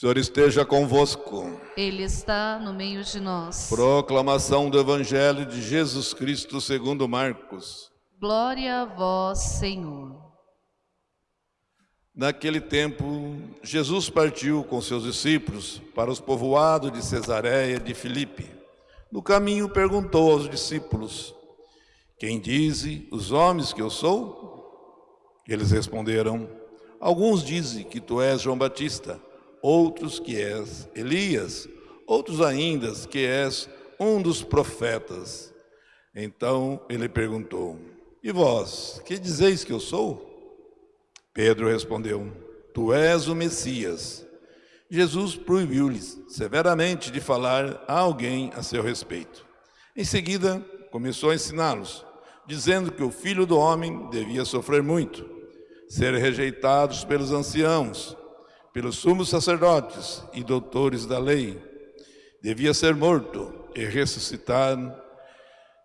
Senhor esteja convosco. Ele está no meio de nós. Proclamação do Evangelho de Jesus Cristo segundo Marcos. Glória a vós, Senhor. Naquele tempo, Jesus partiu com seus discípulos para os povoados de Cesareia de Filipe. No caminho perguntou aos discípulos: Quem dizem os homens que eu sou? Eles responderam: Alguns dizem que tu és João Batista, outros que és Elias, outros ainda que és um dos profetas. Então ele perguntou: E vós, que dizeis que eu sou? Pedro respondeu: Tu és o Messias. Jesus proibiu-lhes severamente de falar a alguém a seu respeito. Em seguida, começou a ensiná-los, dizendo que o filho do homem devia sofrer muito, ser rejeitado pelos anciãos, pelos sumos sacerdotes e doutores da lei, devia ser morto e ressuscitar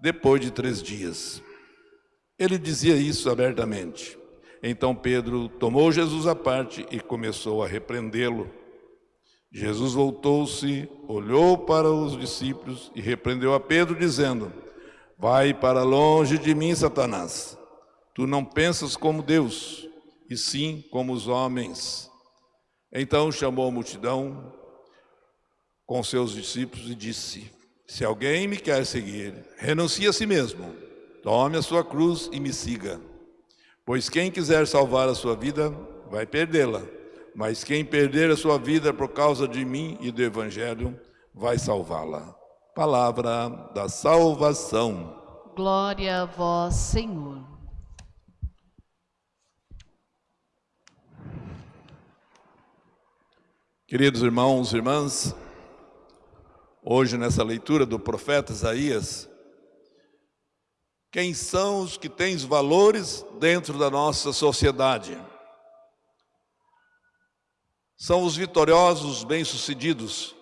depois de três dias. Ele dizia isso abertamente. Então Pedro tomou Jesus à parte e começou a repreendê-lo. Jesus voltou-se, olhou para os discípulos e repreendeu a Pedro, dizendo: Vai para longe de mim, Satanás. Tu não pensas como Deus, e sim como os homens. Então chamou a multidão com seus discípulos e disse: Se alguém me quer seguir, renuncie a si mesmo, tome a sua cruz e me siga. Pois quem quiser salvar a sua vida, vai perdê-la. Mas quem perder a sua vida por causa de mim e do Evangelho, vai salvá-la. Palavra da salvação. Glória a vós, Senhor. Queridos irmãos e irmãs, hoje nessa leitura do profeta Isaías, quem são os que têm valores dentro da nossa sociedade? São os vitoriosos, os bem-sucedidos.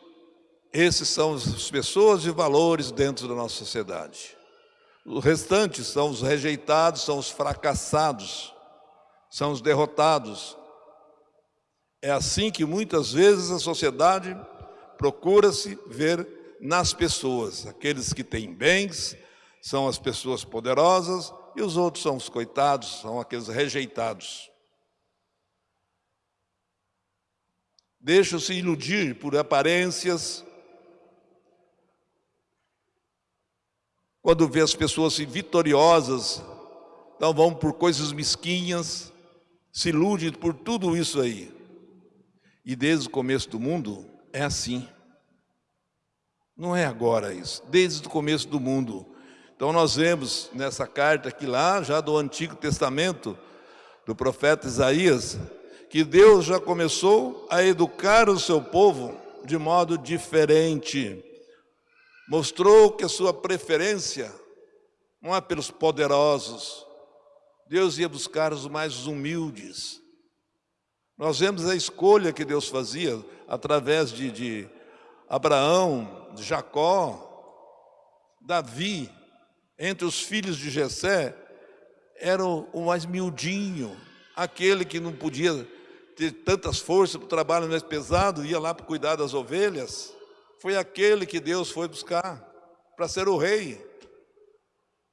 Esses são as pessoas de valores dentro da nossa sociedade. Os restantes são os rejeitados, são os fracassados, são os derrotados. É assim que muitas vezes a sociedade procura-se ver nas pessoas. Aqueles que têm bens são as pessoas poderosas e os outros são os coitados, são aqueles rejeitados. Deixam-se iludir por aparências. Quando vê as pessoas assim, vitoriosas, então vão por coisas mesquinhas, se ilude por tudo isso aí. E desde o começo do mundo é assim. Não é agora isso, desde o começo do mundo. Então nós vemos nessa carta aqui lá, já do Antigo Testamento, do profeta Isaías, que Deus já começou a educar o seu povo de modo diferente. Mostrou que a sua preferência não é pelos poderosos. Deus ia buscar os mais humildes. Nós vemos a escolha que Deus fazia através de, de Abraão, de Jacó, Davi, entre os filhos de Jessé, era o, mais miudinho, Aquele que não podia ter tantas forças para o trabalho mais pesado, ia lá para cuidar das ovelhas, foi aquele que Deus foi buscar para ser o rei.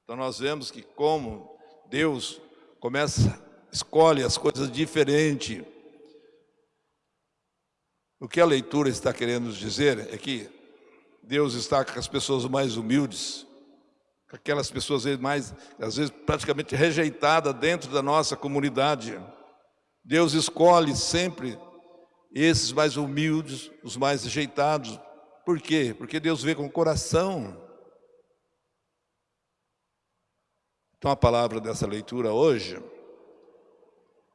Então nós vemos que como Deus começa, escolhe as coisas diferente. O que a leitura está querendo nos dizer é que Deus está com as pessoas mais humildes, com aquelas pessoas mais, às vezes, praticamente rejeitadas dentro da nossa comunidade. Deus escolhe sempre esses mais humildes, os mais rejeitados. Por quê? Porque Deus vê com o coração. Então a palavra dessa leitura hoje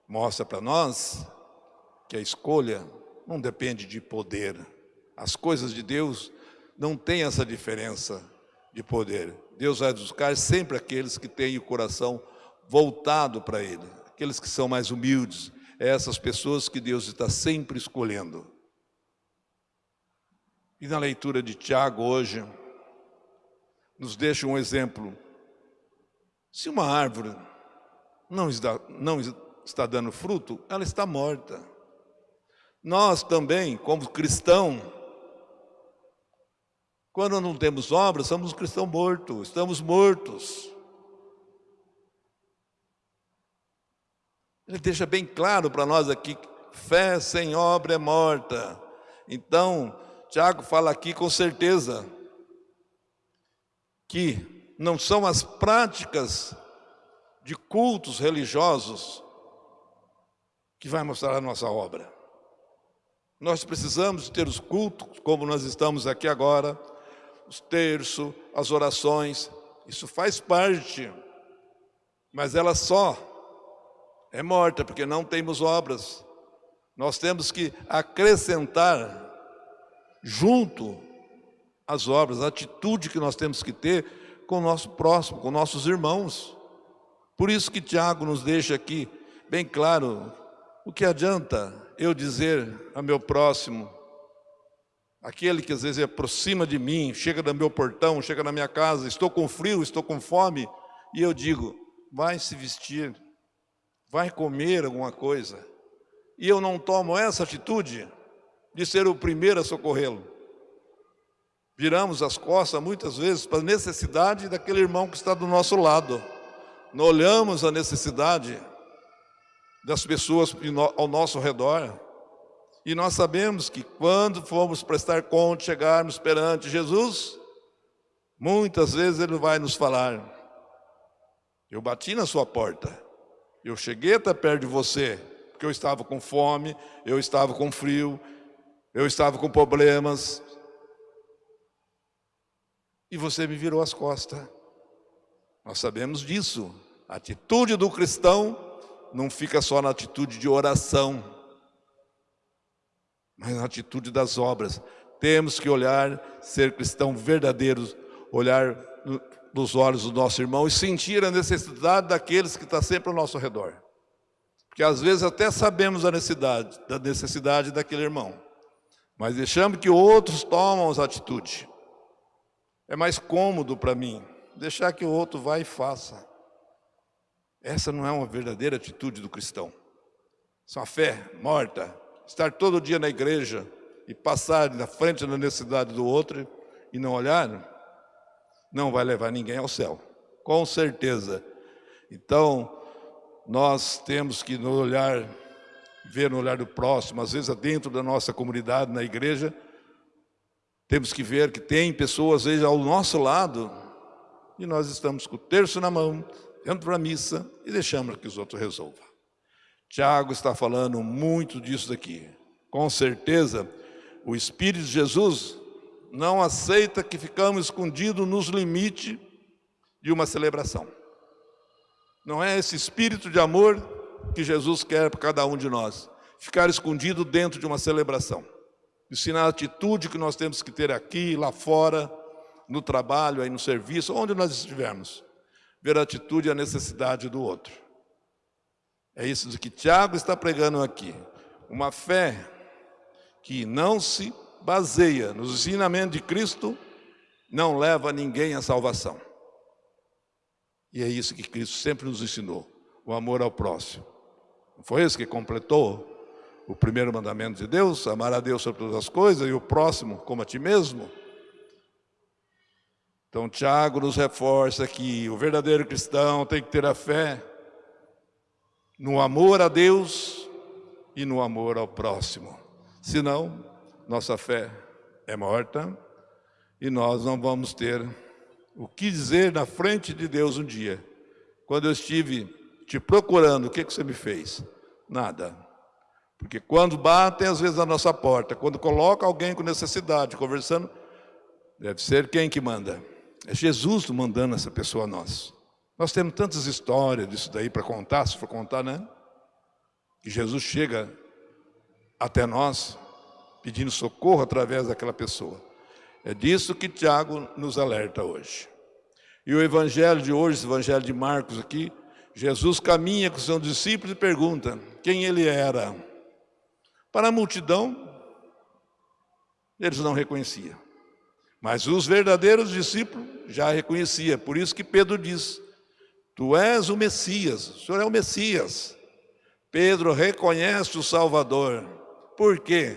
mostra para nós que a escolha não depende de poder. As coisas de Deus não têm essa diferença de poder. Deus vai buscar sempre aqueles que têm o coração voltado para Ele, aqueles que são mais humildes, é essas pessoas que Deus está sempre escolhendo. E na leitura de Tiago hoje, nos deixa um exemplo. Se uma árvore não está, não está dando fruto, ela está morta. Nós também, como cristãos, quando não temos obras, somos cristãos mortos, estamos mortos. Ele deixa bem claro para nós aqui, fé sem obra é morta. Então, Tiago fala aqui com certeza que não são as práticas de cultos religiosos que vai mostrar a nossa obra. Nós precisamos ter os cultos, como nós estamos aqui agora, os terços, as orações, isso faz parte, mas ela só é morta porque não temos obras. Nós temos que acrescentar junto às obras, a atitude que nós temos que ter com o nosso próximo, com nossos irmãos. Por isso que Tiago nos deixa aqui bem claro, o que adianta eu dizer a meu próximo, Aquele que às vezes aproxima de mim, chega no meu portão, chega na minha casa, estou com frio, estou com fome, e eu digo, vai se vestir, vai comer alguma coisa. E eu não tomo essa atitude de ser o primeiro a socorrê-lo. Viramos as costas muitas vezes para a necessidade daquele irmão que está do nosso lado. Não olhamos a necessidade das pessoas ao nosso redor. E nós sabemos que quando formos prestar conta, chegarmos perante Jesus, muitas vezes Ele vai nos falar, eu bati na sua porta, eu cheguei até perto de você, porque eu estava com fome, eu estava com frio, eu estava com problemas, e você me virou as costas. Nós sabemos disso. A atitude do cristão não fica só na atitude de oração, mas na atitude das obras. Temos que olhar, ser cristão verdadeiros, olhar nos olhos do nosso irmão e sentir a necessidade daqueles que estão sempre ao nosso redor. Porque às vezes até sabemos a necessidade, da necessidade daquele irmão, mas deixamos que outros tomam as atitudes. É mais cômodo para mim deixar que o outro vá e faça. Essa não é uma verdadeira atitude do cristão. Isso é uma fé morta, estar todo dia na igreja e passar na frente da necessidade do outro e não olhar, não vai levar ninguém ao céu, com certeza. Então, nós temos que no olhar, ver no olhar do próximo, às vezes dentro da nossa comunidade, na igreja, temos que ver que tem pessoas, às vezes, ao nosso lado, e nós estamos com o terço na mão, dentro da missa, e deixamos que os outros resolvam. Tiago está falando muito disso daqui. Com certeza, o Espírito de Jesus não aceita que ficamos escondidos nos limites de uma celebração. Não é esse espírito de amor que Jesus quer para cada um de nós. Ficar escondido dentro de uma celebração. Ensinar a atitude que nós temos que ter aqui, lá fora, no trabalho, aí no serviço, onde nós estivermos. Ver a atitude e a necessidade do outro. É isso que Tiago está pregando aqui. Uma fé que não se baseia nos ensinamentos de Cristo, não leva ninguém à salvação. E é isso que Cristo sempre nos ensinou, o amor ao próximo. Não foi esse que completou o primeiro mandamento de Deus? Amar a Deus sobre todas as coisas e o próximo como a ti mesmo? Então, Tiago nos reforça que o verdadeiro cristão tem que ter a fé no amor a Deus e no amor ao próximo. Senão, nossa fé é morta e nós não vamos ter o que dizer na frente de Deus um dia. Quando eu estive te procurando, o que, que você me fez? Nada. Porque quando batem às vezes na nossa porta, quando coloca alguém com necessidade, conversando, deve ser quem que manda? É Jesus mandando essa pessoa a nós. Nós temos tantas histórias disso daí para contar, se for contar, né? Que Jesus chega até nós pedindo socorro através daquela pessoa. É disso que Tiago nos alerta hoje. E o evangelho de hoje, esse evangelho de Marcos aqui, Jesus caminha com seus discípulos e pergunta quem ele era. Para a multidão, eles não reconheciam. Mas os verdadeiros discípulos já reconhecia. Por isso que Pedro diz: Tu és o Messias, o Senhor é o Messias. Pedro reconhece o Salvador. Por quê?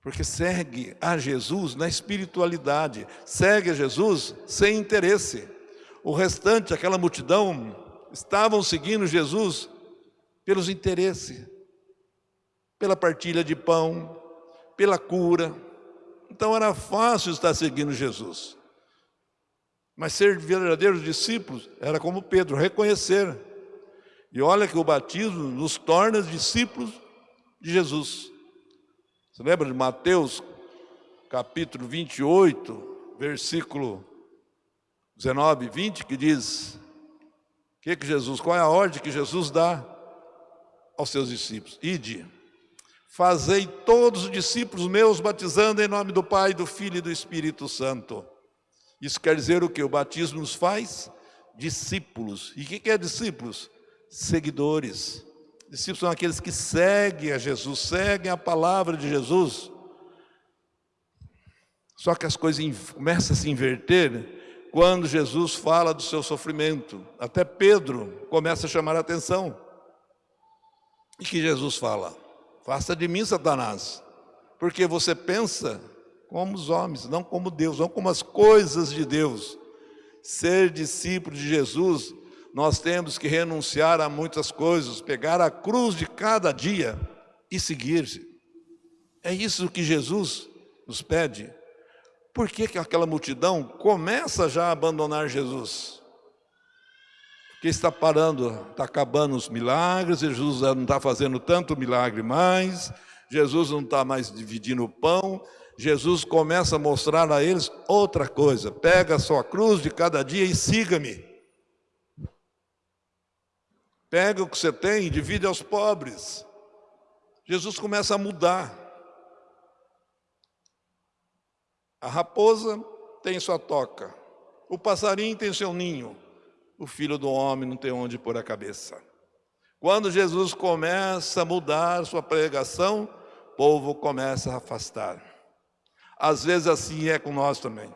Porque segue a Jesus na espiritualidade, segue a Jesus sem interesse. O restante, aquela multidão, estavam seguindo Jesus pelos interesses, pela partilha de pão, pela cura, então era fácil estar seguindo Jesus. Mas ser verdadeiros discípulos era como Pedro, reconhecer. E olha que o batismo nos torna discípulos de Jesus. Você lembra de Mateus, capítulo 28, versículo 19 e 20, que diz: que, que Jesus, qual é a ordem que Jesus dá aos seus discípulos? Ide Fazei todos os discípulos meus batizando em nome do Pai, do Filho e do Espírito Santo. Isso quer dizer o que? O batismo nos faz discípulos. E o que é discípulos? Seguidores. Discípulos são aqueles que seguem a Jesus, seguem a palavra de Jesus. Só que as coisas começam a se inverter quando Jesus fala do seu sofrimento. Até Pedro começa a chamar a atenção. E que Jesus fala? Faça de mim, Satanás, porque você pensa como os homens, não como Deus, não como as coisas de Deus. Ser discípulo de Jesus, nós temos que renunciar a muitas coisas, pegar a cruz de cada dia e seguir. É isso que Jesus nos pede. Por que, que aquela multidão começa já a abandonar Jesus? Que está parando, está acabando os milagres, Jesus não está fazendo tanto milagre mais, Jesus não está mais dividindo o pão, Jesus começa a mostrar a eles outra coisa, pega a sua cruz de cada dia e siga-me. Pega o que você tem e divide aos pobres. Jesus começa a mudar. A raposa tem sua toca, o passarinho tem seu ninho, o filho do homem não tem onde pôr a cabeça. Quando Jesus começa a mudar sua pregação, o povo começa a afastar. Às vezes assim é com nós também.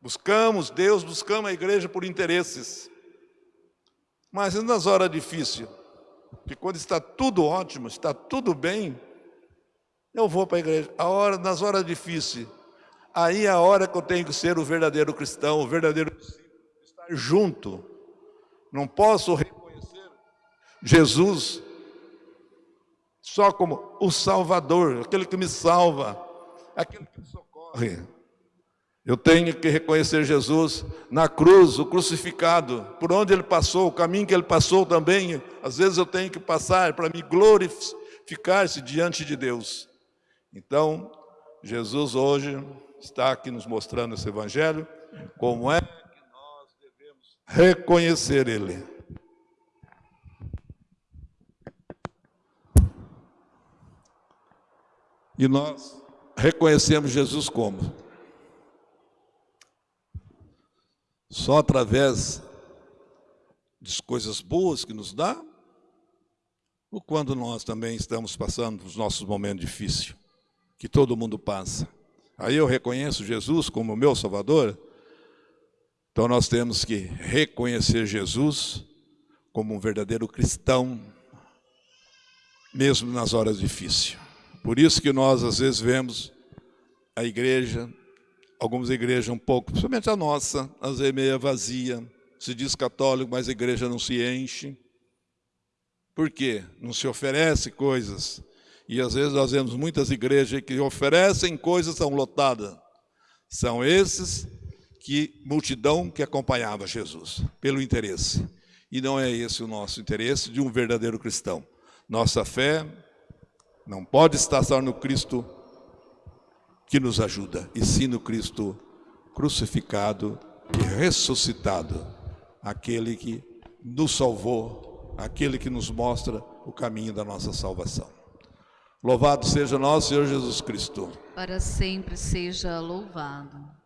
Buscamos Deus, buscamos a igreja por interesses. Mas nas horas difíceis, que quando está tudo ótimo, está tudo bem, eu vou para a igreja. A hora, nas horas difíceis, aí é a hora que eu tenho que ser o verdadeiro cristão, o verdadeiro estar junto não posso reconhecer Jesus só como o Salvador, aquele que me salva, aquele que me socorre. Eu tenho que reconhecer Jesus na cruz, o crucificado, por onde ele passou, o caminho que ele passou também. Às vezes eu tenho que passar para me glorificar-se diante de Deus. Então, Jesus hoje está aqui nos mostrando esse evangelho, como é reconhecer Ele. E nós reconhecemos Jesus como? Só através das coisas boas que nos dá? Ou quando nós também estamos passando os nossos momentos difíceis, que todo mundo passa? Aí eu reconheço Jesus como meu Salvador, então nós temos que reconhecer Jesus como um verdadeiro cristão, mesmo nas horas difíceis. Por isso que nós às vezes vemos a igreja, algumas igrejas um pouco, principalmente a nossa, às vezes meia vazia, se diz católico, mas a igreja não se enche. Por quê? Não se oferece coisas. E às vezes nós vemos muitas igrejas que oferecem coisas, são lotadas. São esses que multidão que acompanhava Jesus, pelo interesse. E não é esse o nosso interesse de um verdadeiro cristão. Nossa fé não pode estar só no Cristo que nos ajuda, e sim no Cristo crucificado e ressuscitado, aquele que nos salvou, aquele que nos mostra o caminho da nossa salvação. Louvado seja nosso Senhor Jesus Cristo. Para sempre seja louvado.